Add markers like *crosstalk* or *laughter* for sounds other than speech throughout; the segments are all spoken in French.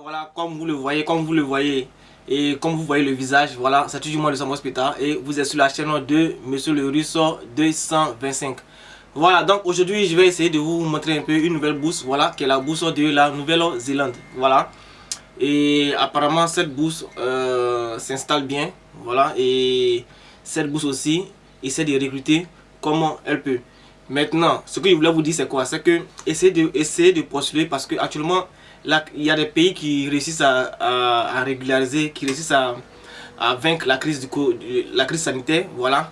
voilà, comme vous le voyez, comme vous le voyez, et comme vous voyez le visage, voilà, c'est toujours moi le Samuel Speta et vous êtes sur la chaîne de Monsieur le Russo 225. Voilà, donc aujourd'hui je vais essayer de vous montrer un peu une nouvelle bourse, voilà, qui est la bourse de la Nouvelle-Zélande, voilà. Et apparemment cette bourse euh, s'installe bien, voilà, et cette bourse aussi essaie de recruter comment elle peut. Maintenant, ce que je voulais vous dire c'est quoi? C'est que essayez de, essayer de postuler parce que actuellement il y a des pays qui réussissent à, régulariser, qui réussissent à, vaincre la crise, du, la crise sanitaire. Voilà.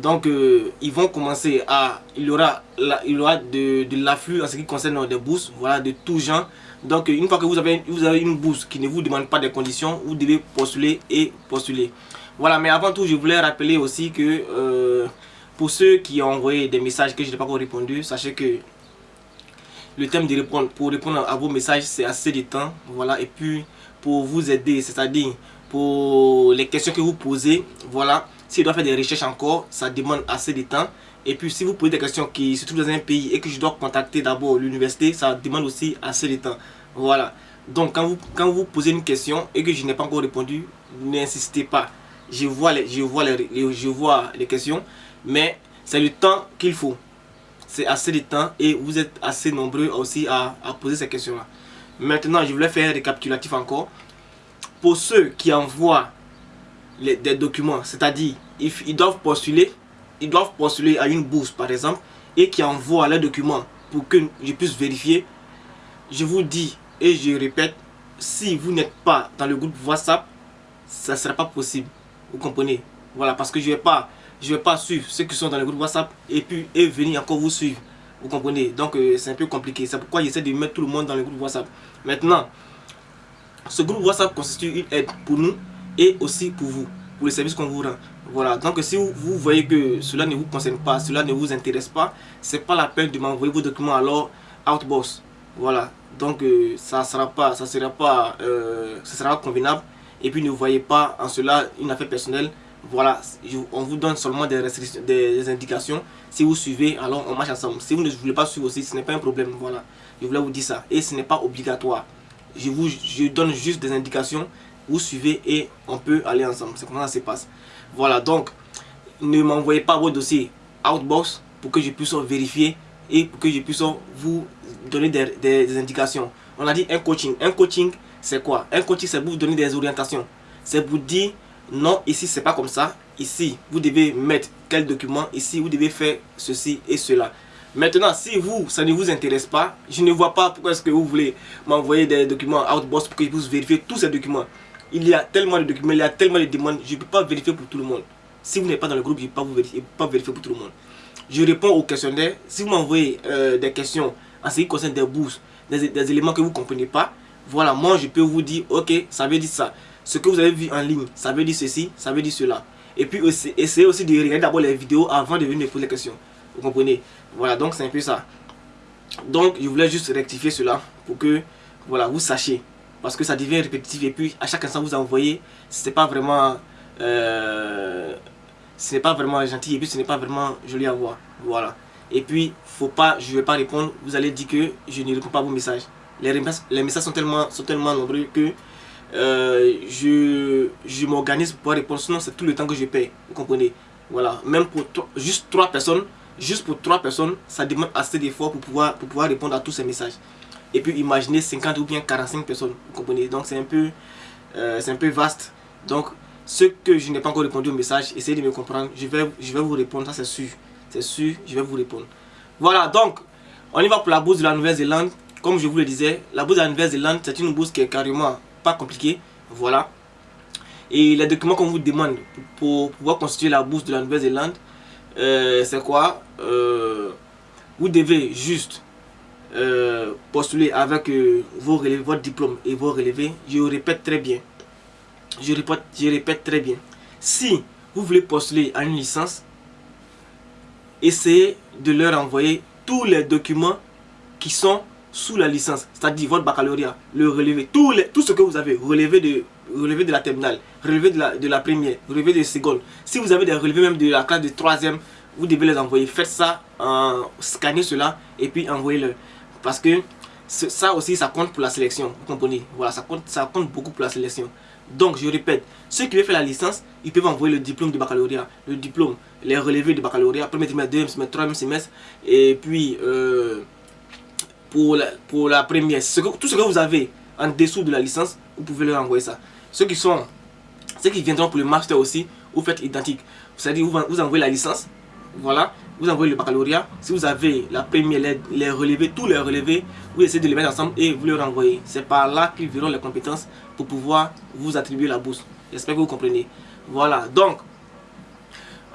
Donc, euh, ils vont commencer à... Il y aura, il y aura de, l'afflux en ce qui concerne des bourses, voilà, de tout genre. Donc, une fois que vous avez, vous avez une bourse qui ne vous demande pas des conditions, vous devez postuler et postuler. Voilà, mais avant tout, je voulais rappeler aussi que euh, pour ceux qui ont envoyé des messages que je n'ai pas encore répondu, sachez que le thème de répondre, pour répondre à vos messages, c'est assez de temps. Voilà, et puis pour vous aider, c'est-à-dire pour les questions que vous posez, voilà, si je dois faire des recherches encore, ça demande assez de temps. Et puis si vous posez des questions qui se trouvent dans un pays et que je dois contacter d'abord l'université, ça demande aussi assez de temps. Voilà. Donc quand vous, quand vous posez une question et que je n'ai pas encore répondu, n'insistez pas. Je vois les, je vois les, je vois les questions, mais c'est le temps qu'il faut c'est assez de temps et vous êtes assez nombreux aussi à, poser ces questions-là. Maintenant, je voulais faire un récapitulatif encore. Pour ceux qui envoient les, des documents, c'est-à-dire ils, doivent postuler, ils doivent postuler à une bourse par exemple, et qui envoient les documents pour que je puisse vérifier, je vous dis et je répète, si vous n'êtes pas dans le groupe WhatsApp, ça ne sera pas possible. Vous comprenez? Voilà, parce que je ne vais pas je ne vais pas suivre ceux qui sont dans le groupe WhatsApp et puis et venir encore vous suivre. Vous comprenez? Donc euh, c'est un peu compliqué. C'est pourquoi j'essaie de mettre tout le monde dans le groupe WhatsApp. Maintenant, ce groupe WhatsApp constitue une aide pour nous et aussi pour vous, pour le service qu'on vous rend. Voilà, donc si vous, voyez que cela ne vous concerne pas, cela ne vous intéresse pas, c'est pas la peine de m'envoyer vos documents alors Outbox. Voilà, donc euh, ça sera pas, ça sera pas, euh, ça sera convenable. Et puis ne voyez pas en cela une affaire personnelle voilà, on vous donne seulement des, restrictions, des, indications. Si vous suivez, alors on marche ensemble. Si vous ne voulez pas suivre aussi, ce n'est pas un problème. Voilà, je voulais vous dire ça. Et ce n'est pas obligatoire. Je vous je donne juste des indications. Vous suivez et on peut aller ensemble. C'est comment ça se passe. Voilà, donc ne m'envoyez pas vos dossiers Outbox pour que je puisse vérifier et pour que je puisse vous donner des, des indications. On a dit un coaching. Un coaching, c'est quoi? Un coaching, c'est pour vous donner des orientations. C'est pour dire non, ici c'est pas comme ça. Ici, vous devez mettre quel document? Ici, vous devez faire ceci et cela. Maintenant, si vous, ça ne vous intéresse pas, je ne vois pas pourquoi est-ce que vous voulez m'envoyer des documents Outbox pour que je vérifier tous ces documents. Il y a tellement de documents, il y a tellement de demandes, je ne peux pas vérifier pour tout le monde. Si vous n'êtes pas dans le groupe, je ne peux pas vous vérifier, pas vérifier pour tout le monde. Je réponds aux questionnaires. Si vous m'envoyez euh, des questions en ce qui concerne des bourses, des, des éléments que vous ne comprenez pas, voilà, moi je peux vous dire, ok, ça veut dire ça ce que vous avez vu en ligne, ça veut dire ceci, ça veut dire cela. Et puis aussi, essayez aussi de regarder d'abord les vidéos avant de venir me poser les questions. Vous comprenez? Voilà, donc c'est un peu ça. Donc je voulais juste rectifier cela pour que voilà, vous sachiez. Parce que ça devient répétitif et puis à chaque instant vous envoyez, c'est pas vraiment... Euh, ce n'est pas vraiment gentil et puis ce n'est pas vraiment joli à voir. Voilà. Et puis, faut pas, je vais pas répondre, vous allez dire que je ne réponds pas à vos messages. Les, messages sont tellement nombreux que euh, je, je m'organise pour répondre. Sinon, c'est tout le temps que je paye. Vous comprenez? Voilà. Même pour juste trois personnes, juste pour trois personnes, ça demande assez d'efforts pour pouvoir, pour pouvoir répondre à tous ces messages. Et puis, imaginez 50 ou bien 45 personnes. Vous comprenez? Donc, c'est un, peu, euh, un peu vaste. Donc, ce que je n'ai pas encore répondu au message, essayez de me comprendre. Je vais, je vais vous répondre, ça c'est sûr. C'est sûr, je vais vous répondre. Voilà, donc, on y va pour la bourse de la Nouvelle-Zélande. Comme je vous le disais, la bourse de la Nouvelle-Zélande, c'est une bourse qui est carrément pas compliqué. Voilà. Et les documents qu'on vous demande pour, pouvoir constituer la bourse de la Nouvelle-Zélande, euh, c'est quoi euh, Vous devez juste euh, postuler avec vos relevés, votre diplôme et vos relevés. Je répète très bien. Je répète, je répète très bien. Si vous voulez postuler à une licence, essayez de leur envoyer tous les documents qui sont sous la licence, c'est-à-dire votre baccalauréat, le relevé, tout, les, tout ce que vous avez, relevé de, relevé de la terminale, relevé de la, de la première, relevé de seconde. Si vous avez des relevés même de la classe de troisième, vous devez les envoyer. Faites ça, scannez cela et puis envoyez-le. Parce que ça aussi, ça compte pour la sélection. Vous comprenez? Voilà, ça compte, ça compte beaucoup pour la sélection. Donc, je répète, ceux qui veulent faire la licence, ils peuvent envoyer le diplôme du baccalauréat, le diplôme, les relevés du baccalauréat, premier trimestre, deuxième semestre, troisième semestre, et puis euh, pour, la, pour la première, tout ce que vous avez en dessous de la licence, vous pouvez leur envoyer ça. Ceux qui sont, ceux qui viendront pour le master aussi, vous faites identique. C'est-à-dire, vous, vous envoyez la licence, voilà, vous envoyez le baccalauréat. Si vous avez la première, les, les relevés, tous les relevés, vous essayez de les mettre ensemble et vous les renvoyez. C'est par là qu'ils verront les compétences pour pouvoir vous attribuer la bourse. J'espère que vous comprenez. Voilà, donc,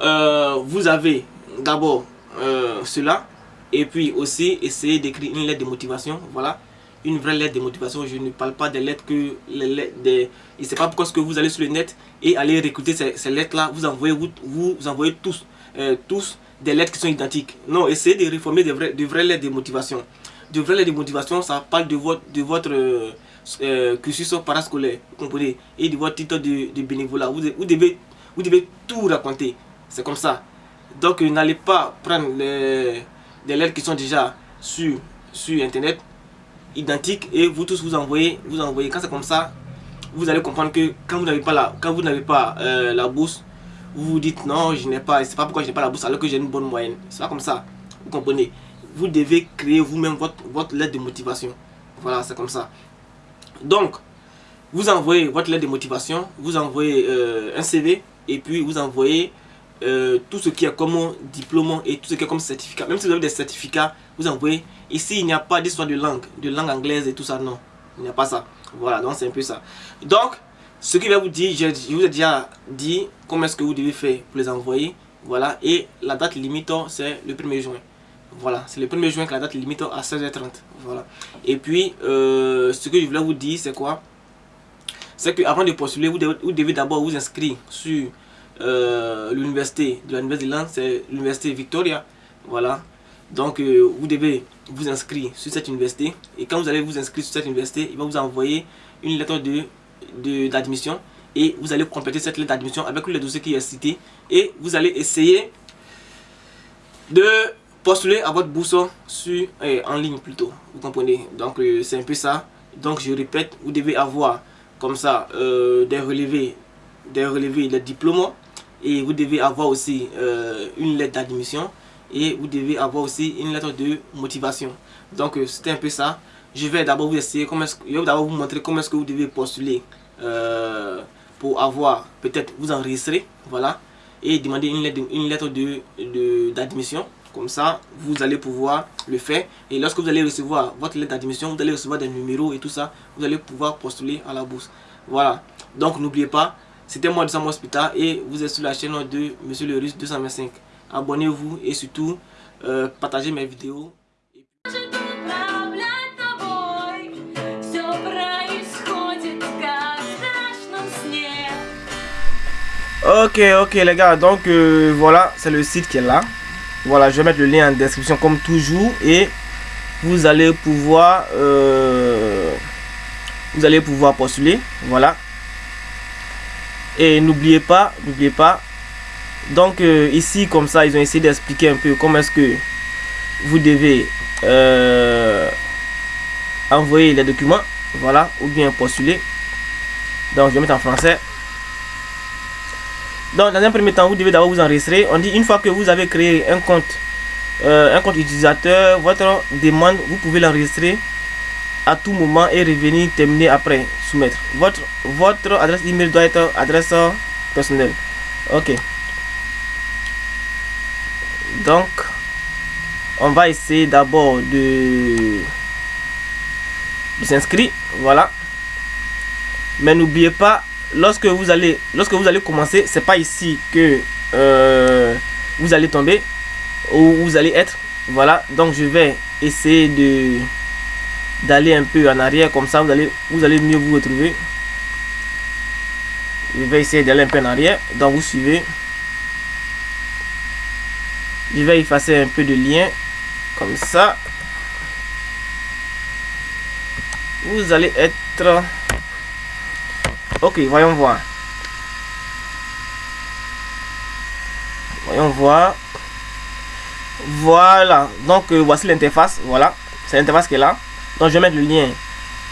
euh, vous avez d'abord euh, cela. Et puis aussi, essayez d'écrire une lettre de motivation. Voilà, une vraie lettre de motivation. Je ne parle pas des lettres que les lettres des... Et c'est pas pourquoi que vous allez sur le net et allez recruter ces, lettres-là. Vous envoyez, vous, vous envoyez tous, euh, tous des lettres qui sont identiques. Non, essayez de réformer de vraies, de vraies lettres de motivation. De vraies lettres de motivation, ça parle de votre, de votre euh, euh, cursus parascolaire, vous comprenez, et de votre titre de, de bénévolat. Vous, vous, devez, vous devez tout raconter. C'est comme ça. Donc, n'allez pas prendre les, des lettres qui sont déjà sur, sur Internet, identiques, et vous tous vous envoyez, vous envoyez. Quand c'est comme ça, vous allez comprendre que quand vous n'avez pas la, quand vous n'avez pas euh, la bourse, vous vous dites non, je n'ai pas, c'est pas pourquoi je n'ai pas la bourse alors que j'ai une bonne moyenne. C'est pas comme ça. Vous comprenez? Vous devez créer vous-même votre, votre lettre de motivation. Voilà, c'est comme ça. Donc, vous envoyez votre lettre de motivation, vous envoyez euh, un CV et puis vous envoyez euh, tout ce qui est comme diplôme et tout ce qui est comme certificat. Même si vous avez des certificats, vous envoyez. Ici, il n'y a pas d'histoire de langue, de langue anglaise et tout ça, non. Il n'y a pas ça. Voilà, donc c'est un peu ça. Donc, ce qui va vous dire, je, vous ai déjà dit comment est-ce que vous devez faire pour les envoyer. Voilà, et la date limite, c'est le 1er juin. Voilà, c'est le 1er juin que la date limite à 16h30. Voilà. Et puis, euh, ce que je voulais vous dire, c'est quoi? C'est qu'avant de postuler, vous devez, d'abord vous inscrire sur euh, l'université de la Nouvelle Zélande, c'est l'université Victoria. Voilà. Donc, euh, vous devez vous inscrire sur cette université. Et quand vous allez vous inscrire sur cette université, il va vous envoyer une lettre de d'admission et vous allez compléter cette lettre d'admission avec le dossier qui est cité et vous allez essayer de postuler à votre bourse sur, eh, en ligne plutôt, vous comprenez, donc euh, c'est un peu ça, donc je répète, vous devez avoir comme ça euh, des relevés, des relevés, des diplômes et vous devez avoir aussi euh, une lettre d'admission et vous devez avoir aussi une lettre de motivation, donc c'était un peu ça, je vais d'abord vous essayer, d'abord vous montrer comment est-ce que vous devez postuler euh, pour avoir, peut-être vous enregistrer, voilà, et demander une lettre, une lettre de d'admission. Comme ça, vous allez pouvoir le faire. Et lorsque vous allez recevoir votre lettre d'admission, vous allez recevoir des numéros et tout ça. Vous allez pouvoir postuler à la bourse. Voilà. Donc, n'oubliez pas, c'était moi Sam Hospital et vous êtes sur la chaîne de Monsieur le Russe 225. Abonnez-vous et surtout, euh, partagez mes vidéos. Ok, ok les gars, donc euh, voilà, c'est le site qui est là. Voilà, je vais mettre le lien en description comme toujours et vous allez pouvoir euh, vous allez pouvoir postuler. Voilà. Et n'oubliez pas, n'oubliez pas. Donc euh, ici comme ça, ils ont essayé d'expliquer un peu comment est-ce que vous devez envoyer les documents, voilà, ou bien postuler. Donc je vais mettre en français. Donc, dans un premier temps, vous devez d'abord vous enregistrer. On dit une fois que vous avez créé un compte, euh, un compte utilisateur, votre demande, vous pouvez l'enregistrer à tout moment et revenir terminer après, soumettre. Votre, votre adresse email doit être adresse personnelle. Ok. Donc, on va essayer d'abord de, s'inscrire. Voilà. Mais n'oubliez pas lorsque vous allez lorsque vous allez commencer c'est pas ici que euh, vous allez tomber ou vous allez être voilà donc je vais essayer de d'aller un peu en arrière comme ça vous allez vous allez mieux vous retrouver je vais essayer d'aller un peu en arrière donc vous suivez je vais effacer un peu de lien comme ça vous allez être Ok, voyons voir. Voyons voir. Voilà. Donc, euh, voici l'interface. Voilà. C'est l'interface qui est là. Donc je vais mettre le lien,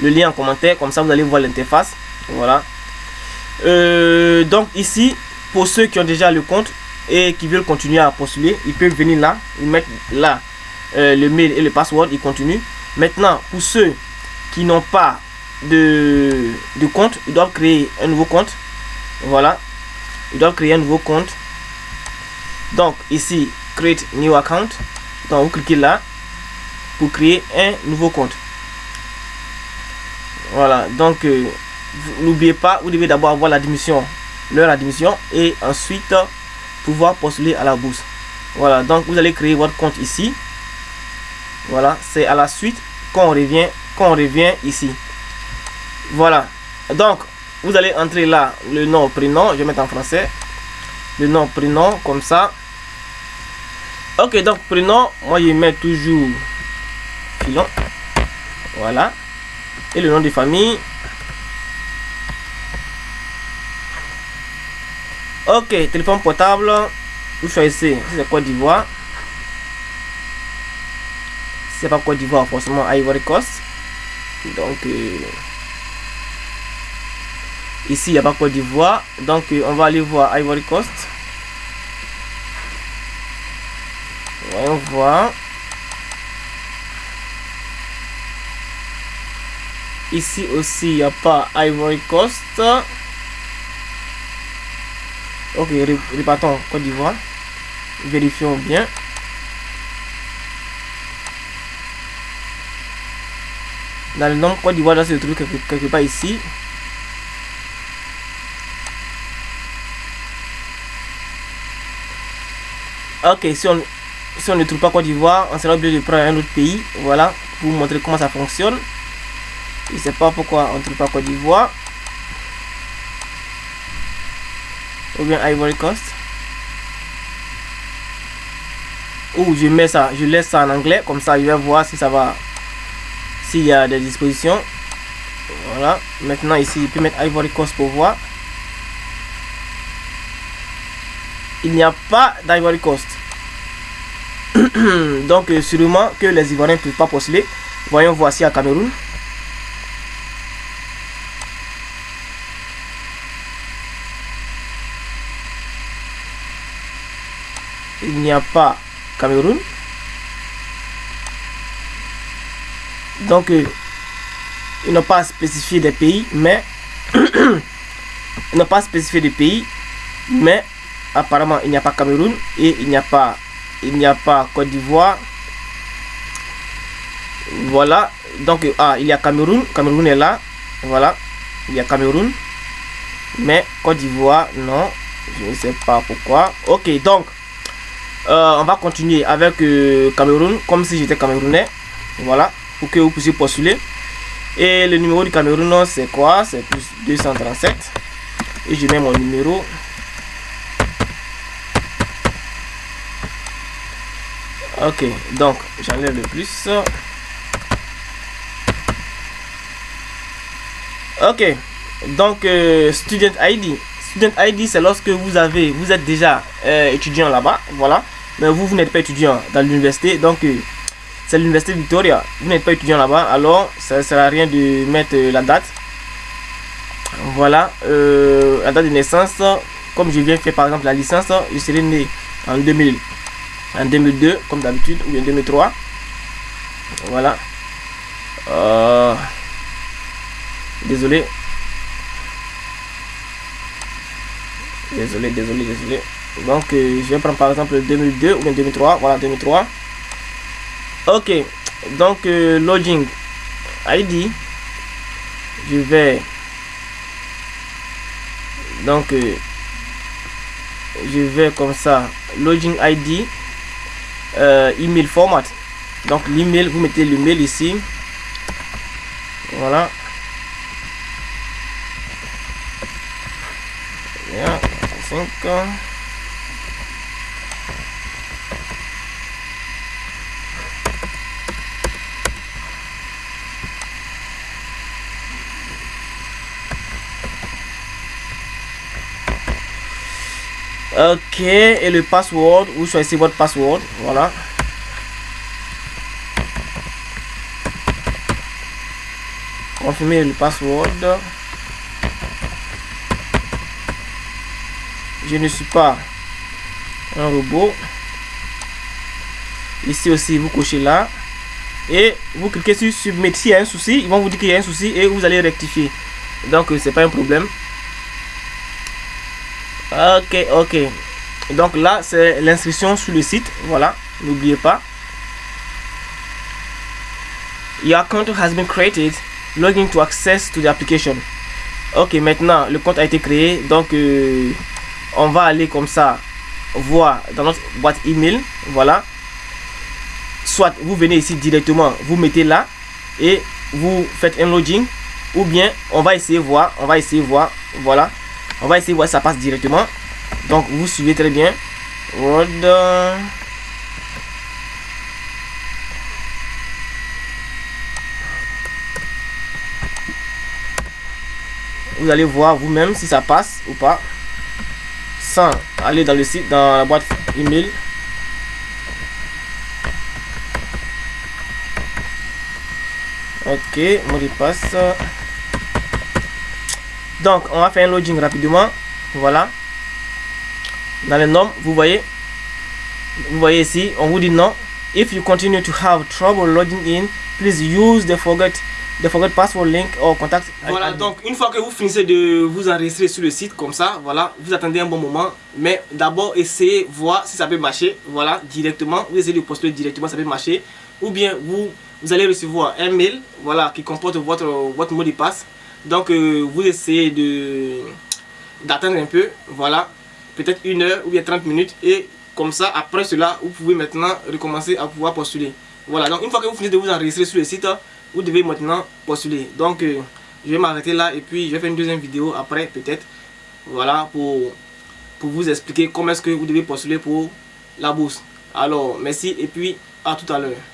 le lien en commentaire, comme ça vous allez voir l'interface. Voilà. Euh, donc ici, pour ceux qui ont déjà le compte et qui veulent continuer à postuler, ils peuvent venir là, ils mettent là euh, le mail et le password, ils continuent. Maintenant, pour ceux qui n'ont pas de, de compte, ils doivent créer un nouveau compte. Voilà. Ils doivent créer un nouveau compte. Donc ici, create new account. Donc vous cliquez là pour créer un nouveau compte. Voilà. Donc euh, n'oubliez pas, vous devez d'abord avoir l'admission, leur admission et ensuite pouvoir postuler à la bourse. Voilà. Donc vous allez créer votre compte ici. Voilà. C'est à la suite qu'on revient, qu'on revient ici. Voilà. Donc vous allez entrer là le nom, prénom. Je vais mettre en français. Le nom, prénom, comme ça. Ok, donc prénom, moi je mets toujours Filon. Voilà. Et le nom de famille. Ok, téléphone portable. Vous choisissez si c'est Côte d'Ivoire. C'est pas Côte d'Ivoire, forcément Ivory Coast. Donc, euh, ici, il n'y a pas Côte d'Ivoire. Donc, euh, on va aller voir Ivory Coast. Voyons voir. Ici aussi, il n'y a pas Ivory Coast. Ok, repartons Côte d'Ivoire. Vérifions bien. Dans le nom Côte d'Ivoire, là, c'est le truc quelque, quelque part ici. Ok, si on, si on ne trouve pas Côte d'Ivoire, on sera obligé de prendre un autre pays. Voilà, pour vous montrer comment ça fonctionne. Je sais pas pourquoi on ne trouve pas Côte d'Ivoire. Ou bien Ivory Coast. Ou je mets ça, je laisse ça en anglais. Comme ça, je vais voir si ça va. S'il y a des dispositions. Voilà. Maintenant, ici, je peux mettre Ivory Coast pour voir. Il n'y a pas d'Ivory Coast. *coughs* Donc, euh, sûrement que les Ivoiriens ne peuvent pas postuler. Voyons voici à Cameroun. Il n'y a pas Cameroun. Donc, euh, ils n'ont pas spécifié des pays, mais *clears throat* ils n'ont pas spécifié des pays, mais apparemment il n'y a pas Cameroun et il n'y a pas il n'y a pas Côte d'Ivoire. Voilà. Donc, ah, il y a Cameroun. Cameroun est là. Voilà. Il y a Cameroun. Mais Côte d'Ivoire, non. Je ne sais pas pourquoi. Ok, donc, euh, on va continuer avec euh, Cameroun, comme si j'étais Camerounais. Voilà. Pour que vous puissiez postuler. Et le numéro du Cameroun, c'est quoi? C'est plus 237. Et je mets mon numéro. Ok, donc j'enlève le plus. Ok, donc euh, Student ID. Student ID, c'est lorsque vous avez, vous êtes déjà euh, étudiant là-bas, voilà. Mais vous, vous n'êtes pas étudiant dans l'université, donc euh, c'est l'université Victoria. Vous n'êtes pas étudiant là-bas, alors ça ne sert à rien de mettre la date. Voilà, la date de naissance. Comme je viens faire par exemple la licence, je serai né en 2000 en 2002 comme d'habitude ou en 2003 voilà euh, désolé désolé désolé désolé. Donc euh, je vais prendre par exemple 2002 ou bien 2003 voilà 2003 ok. Donc euh, id je vais. Donc je vais comme ça. Login id euh, email format. Donc l'email, vous mettez l'email ici. Voilà. Bien, 5. Ok, et le password, vous choisissez votre password, voilà. confirmer le password. Je ne suis pas un robot. Ici aussi, vous cochez là. Et vous cliquez sur submit. S'il y a un souci, ils vont vous dire qu'il y a un souci et vous allez rectifier. Donc, c'est pas un problème. Ok, ok. Donc là, c'est l'inscription sur le site. Voilà, n'oubliez pas. Your account has been created. Login to access to the application. Ok, maintenant, le compte a été créé. Donc, euh, on va aller comme ça voir dans notre boîte email. Voilà. Soit vous venez ici directement, vous mettez là et vous faites un login. Ou bien, on va essayer voir. On va essayer voir. Voilà. On va essayer voir ça passe directement. Donc, vous suivez très bien. Vous allez voir vous-même si ça passe ou pas. Sans aller dans le site, dans la boîte email. Ok, mot de passe. Donc, on va faire un login rapidement. Voilà. Dans les noms, vous voyez. Vous voyez ici, on vous dit non. If you continue to have trouble logging in, please use the forget link or contact. Voilà, donc une fois que vous finissez de vous enregistrer sur le site comme ça, voilà, vous attendez un bon moment. Mais d'abord, essayez voir si ça peut marcher. Voilà, directement. Vous essayez de postuler directement, ça peut marcher. Ou bien vous, vous allez recevoir un mail, voilà, qui comporte votre, votre mot de passe. Donc, euh, vous essayez de d'attendre un peu, voilà, peut-être une heure ou bien 30 minutes. Et comme ça, après cela, vous pouvez maintenant recommencer à pouvoir postuler. Voilà, donc une fois que vous finissez de vous enregistrer sur le site, vous devez maintenant postuler. Donc, euh, je vais m'arrêter là et puis je vais faire une deuxième vidéo après, peut-être. Voilà, pour, pour vous expliquer comment est-ce que vous devez postuler pour la bourse. Alors, merci et puis à tout à l'heure.